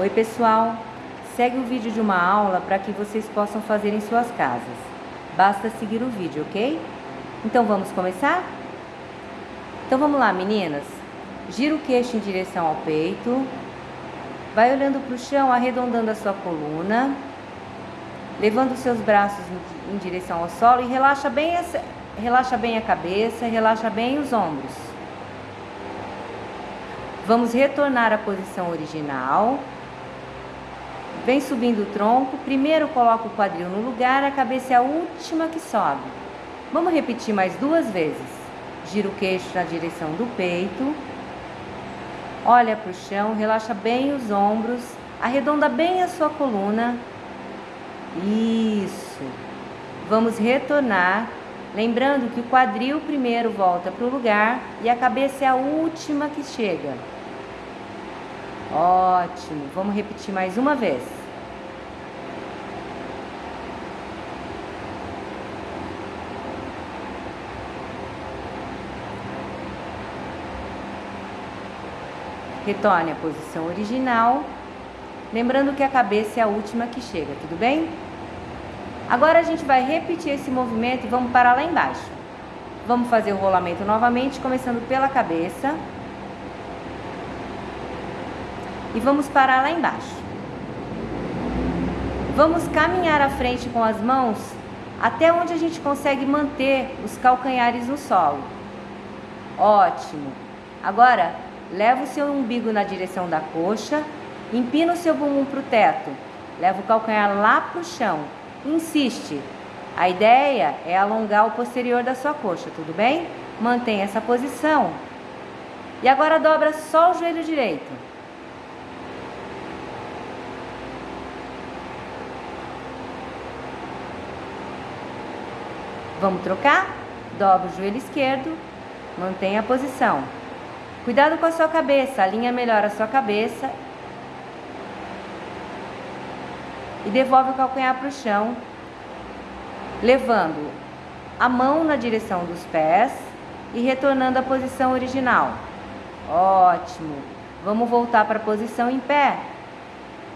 Oi pessoal, segue o vídeo de uma aula para que vocês possam fazer em suas casas. Basta seguir o vídeo, ok? Então vamos começar? Então vamos lá meninas. Gira o queixo em direção ao peito. Vai olhando para o chão, arredondando a sua coluna. Levando seus braços em direção ao solo e relaxa bem, a, relaxa bem a cabeça, relaxa bem os ombros. Vamos retornar à posição original. Vem subindo o tronco, primeiro coloca o quadril no lugar, a cabeça é a última que sobe. Vamos repetir mais duas vezes. Gira o queixo na direção do peito. Olha para o chão, relaxa bem os ombros, arredonda bem a sua coluna. Isso. Vamos retornar, lembrando que o quadril primeiro volta para o lugar e a cabeça é a última que chega. Ótimo. Vamos repetir mais uma vez. Retorne à posição original, lembrando que a cabeça é a última que chega, tudo bem? Agora a gente vai repetir esse movimento e vamos parar lá embaixo. Vamos fazer o rolamento novamente, começando pela cabeça. E vamos parar lá embaixo. Vamos caminhar à frente com as mãos até onde a gente consegue manter os calcanhares no solo. Ótimo! Agora, leva o seu umbigo na direção da coxa, empina o seu bumbum para o teto, leva o calcanhar lá para o chão, insiste. A ideia é alongar o posterior da sua coxa, tudo bem? Mantenha essa posição. E agora dobra só o joelho direito. Vamos trocar? Dobra o joelho esquerdo, mantenha a posição. Cuidado com a sua cabeça, alinha melhor a sua cabeça. E devolve o calcanhar para o chão, levando a mão na direção dos pés e retornando à posição original. Ótimo! Vamos voltar para a posição em pé.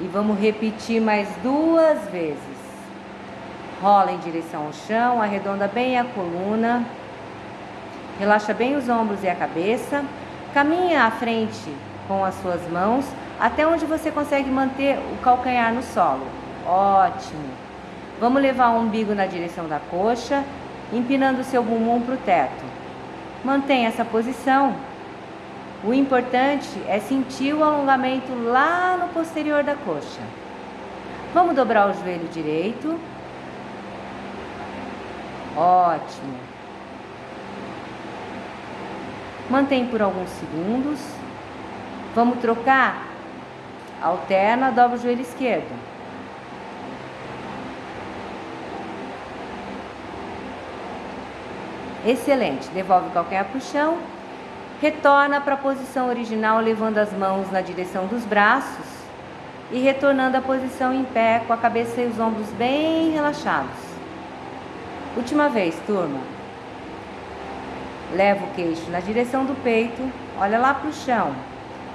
E vamos repetir mais duas vezes. Rola em direção ao chão, arredonda bem a coluna, relaxa bem os ombros e a cabeça. Caminha à frente com as suas mãos até onde você consegue manter o calcanhar no solo. Ótimo! Vamos levar o umbigo na direção da coxa, empinando o seu bumbum para o teto. Mantenha essa posição. O importante é sentir o alongamento lá no posterior da coxa. Vamos dobrar o joelho direito Ótimo. Mantém por alguns segundos. Vamos trocar? Alterna, dobra o joelho esquerdo. Excelente. Devolve o calcanhar para o chão. Retorna para a posição original, levando as mãos na direção dos braços e retornando à posição em pé, com a cabeça e os ombros bem relaxados. Última vez, turma. Leva o queixo na direção do peito, olha lá para o chão.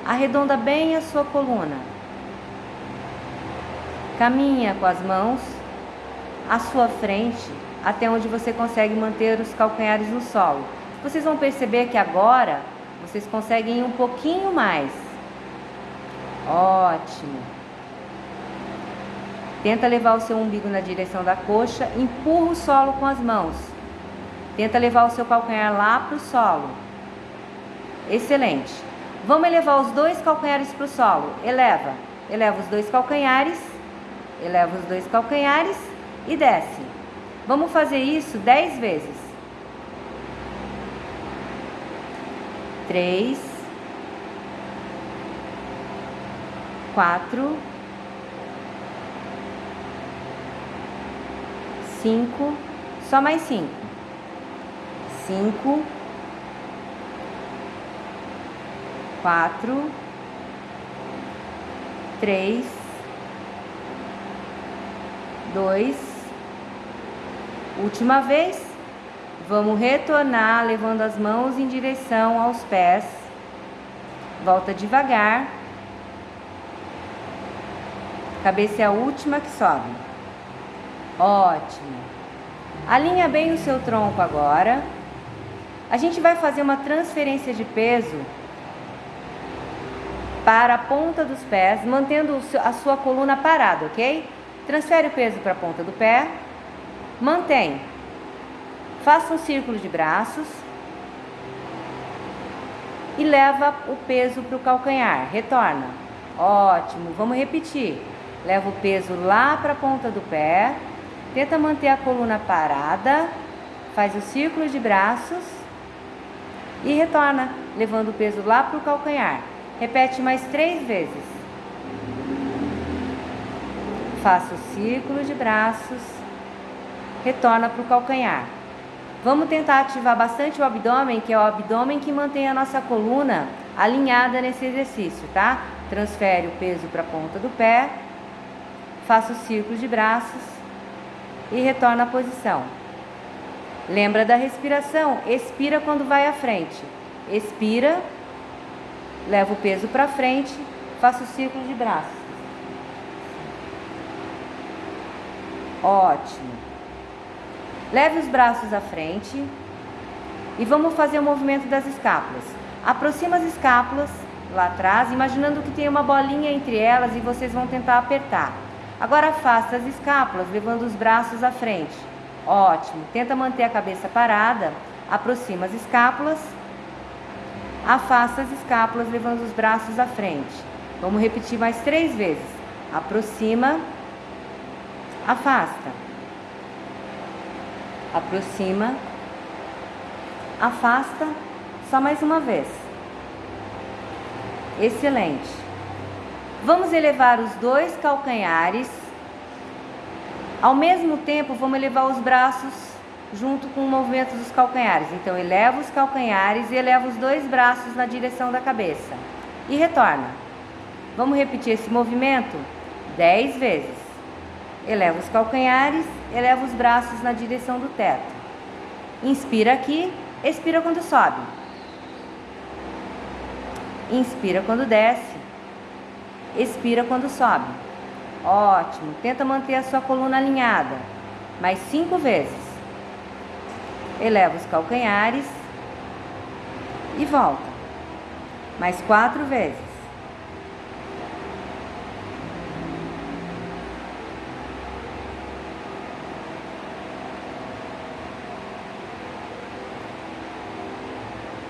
Arredonda bem a sua coluna. Caminha com as mãos à sua frente, até onde você consegue manter os calcanhares no solo. Vocês vão perceber que agora vocês conseguem ir um pouquinho mais. Ótimo. Tenta levar o seu umbigo na direção da coxa, empurra o solo com as mãos. Tenta levar o seu calcanhar lá para o solo. Excelente. Vamos elevar os dois calcanhares para o solo. Eleva. Eleva os dois calcanhares. Eleva os dois calcanhares e desce. Vamos fazer isso dez vezes. Três. Quatro. Cinco, só mais cinco. Cinco, quatro, três, dois. Última vez. Vamos retornar levando as mãos em direção aos pés. Volta devagar. Cabeça é a última que sobe. Ótimo. Alinha bem o seu tronco agora. A gente vai fazer uma transferência de peso para a ponta dos pés, mantendo a sua coluna parada, ok? Transfere o peso para a ponta do pé, mantém. Faça um círculo de braços e leva o peso para o calcanhar. Retorna. Ótimo. Vamos repetir. Leva o peso lá para a ponta do pé. Tenta manter a coluna parada. Faz o círculo de braços e retorna, levando o peso lá para o calcanhar. Repete mais três vezes. Faça o círculo de braços, retorna para o calcanhar. Vamos tentar ativar bastante o abdômen, que é o abdômen que mantém a nossa coluna alinhada nesse exercício, tá? Transfere o peso para a ponta do pé, faça o círculo de braços e retorna à posição. Lembra da respiração? Expira quando vai à frente. Expira, leva o peso para frente, faça o círculo de braços. Ótimo. Leve os braços à frente e vamos fazer o movimento das escápulas. Aproxima as escápulas lá atrás, imaginando que tem uma bolinha entre elas e vocês vão tentar apertar. Agora afasta as escápulas, levando os braços à frente. Ótimo. Tenta manter a cabeça parada. Aproxima as escápulas. Afasta as escápulas, levando os braços à frente. Vamos repetir mais três vezes. Aproxima. Afasta aproxima, afasta, só mais uma vez. Excelente. Vamos elevar os dois calcanhares. Ao mesmo tempo, vamos elevar os braços junto com o movimento dos calcanhares. Então, eleva os calcanhares e eleva os dois braços na direção da cabeça. E retorna. Vamos repetir esse movimento dez vezes. Eleva os calcanhares, eleva os braços na direção do teto. Inspira aqui, expira quando sobe. Inspira quando desce. Expira quando sobe. Ótimo. Tenta manter a sua coluna alinhada. Mais cinco vezes. Eleva os calcanhares e volta. Mais quatro vezes.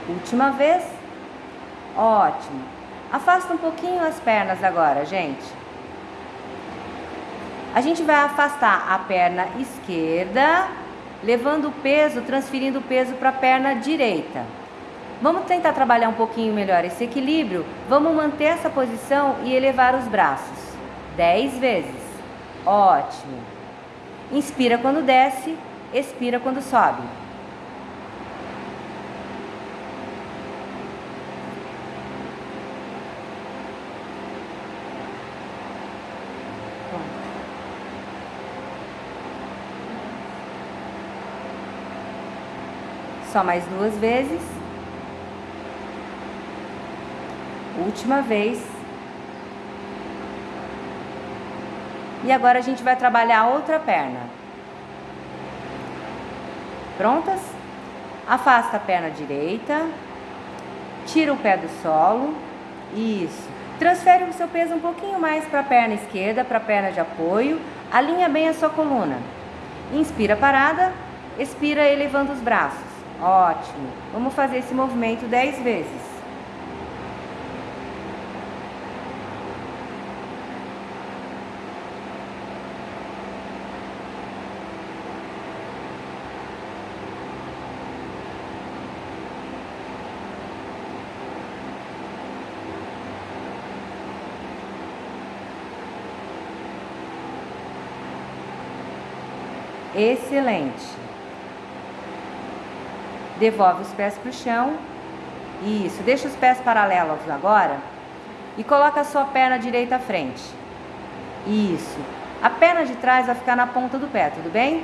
Última vez. Ótimo. Afasta um pouquinho as pernas agora, gente. A gente vai afastar a perna esquerda, levando o peso, transferindo o peso para a perna direita. Vamos tentar trabalhar um pouquinho melhor esse equilíbrio. Vamos manter essa posição e elevar os braços. Dez vezes. Ótimo. Inspira quando desce, expira quando sobe. Só mais duas vezes. Última vez. E agora a gente vai trabalhar a outra perna. Prontas? Afasta a perna direita. Tira o pé do solo. Isso. Transfere o seu peso um pouquinho mais para a perna esquerda, para a perna de apoio. Alinha bem a sua coluna. Inspira parada, expira elevando os braços. Ótimo. Vamos fazer esse movimento 10 vezes. Excelente. Devolve os pés para o chão. Isso, deixa os pés paralelos agora. E coloca a sua perna direita à frente. Isso. A perna de trás vai ficar na ponta do pé, tudo bem?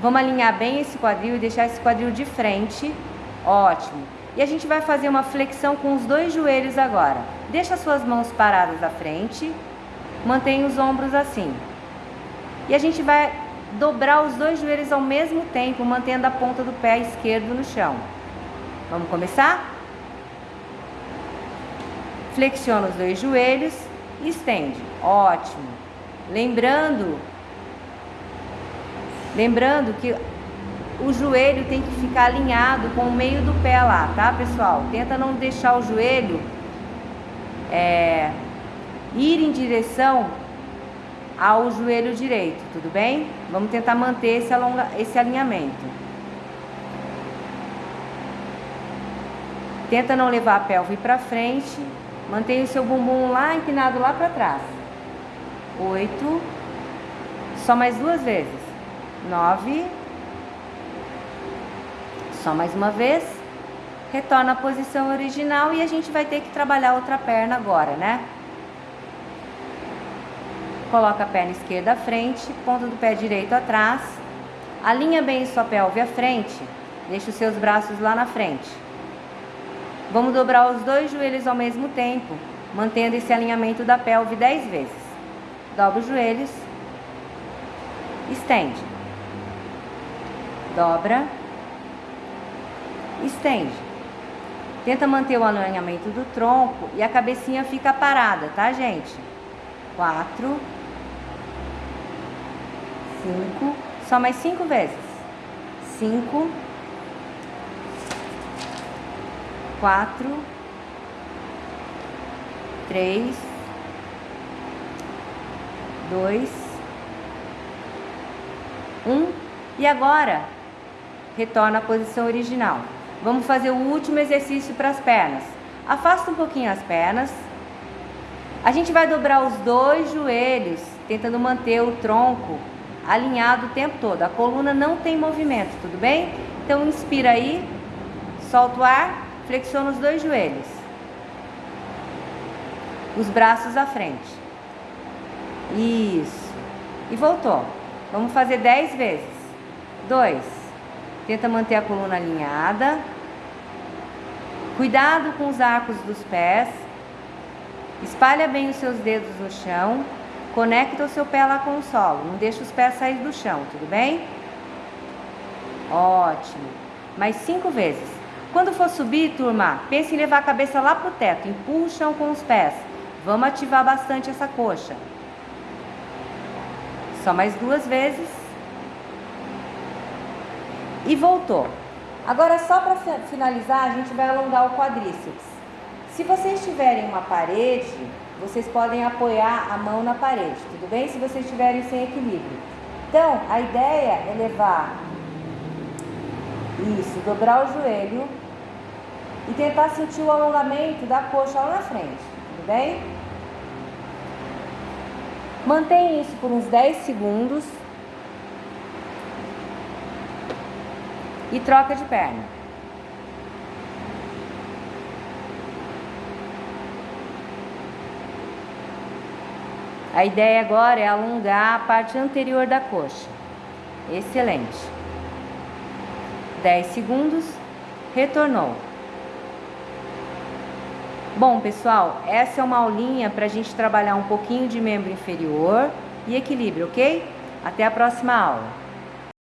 Vamos alinhar bem esse quadril e deixar esse quadril de frente. Ótimo. E a gente vai fazer uma flexão com os dois joelhos agora. Deixa as suas mãos paradas à frente. Mantém os ombros assim. E a gente vai dobrar os dois joelhos ao mesmo tempo, mantendo a ponta do pé esquerdo no chão. Vamos começar? Flexiona os dois joelhos estende. Ótimo. Lembrando, lembrando que o joelho tem que ficar alinhado com o meio do pé lá, tá, pessoal? Tenta não deixar o joelho é, ir em direção ao joelho direito, tudo bem? Vamos tentar manter esse, alonga, esse alinhamento. Tenta não levar a pelve para frente. Mantenha o seu bumbum lá empinado lá para trás. Oito. Só mais duas vezes. Nove. Só mais uma vez. Retorna à posição original e a gente vai ter que trabalhar outra perna agora, né? Coloca a perna esquerda à frente, ponta do pé direito atrás. Alinha bem sua pelve à frente. Deixa os seus braços lá na frente. Vamos dobrar os dois joelhos ao mesmo tempo, mantendo esse alinhamento da pelve 10 vezes. Dobra os joelhos. Estende. Dobra. Estende. Tenta manter o alinhamento do tronco e a cabecinha fica parada, tá, gente? Quatro cinco, só mais cinco vezes. Cinco, quatro, três, dois, um. E agora, retorna à posição original. Vamos fazer o último exercício para as pernas. Afasta um pouquinho as pernas. A gente vai dobrar os dois joelhos, tentando manter o tronco alinhado o tempo todo. A coluna não tem movimento, tudo bem? Então inspira aí, solta o ar, flexiona os dois joelhos. Os braços à frente. Isso. E voltou. Vamos fazer 10 vezes. 2. Tenta manter a coluna alinhada. Cuidado com os arcos dos pés. Espalha bem os seus dedos no chão. Conecta o seu pé lá com o solo, não deixa os pés sair do chão, tudo bem? Ótimo. Mais cinco vezes. Quando for subir, turma, pense em levar a cabeça lá pro teto, empurra o chão com os pés. Vamos ativar bastante essa coxa. Só mais duas vezes. E voltou. Agora, só para finalizar, a gente vai alongar o quadríceps. Se vocês tiverem uma parede, vocês podem apoiar a mão na parede, tudo bem? Se vocês estiverem sem equilíbrio. Então, a ideia é levar isso, dobrar o joelho e tentar sentir o alongamento da coxa lá na frente, tudo bem? Mantenha isso por uns 10 segundos e troca de perna. A ideia agora é alongar a parte anterior da coxa. Excelente. 10 segundos. Retornou. Bom, pessoal, essa é uma aulinha para a gente trabalhar um pouquinho de membro inferior e equilíbrio, ok? Até a próxima aula.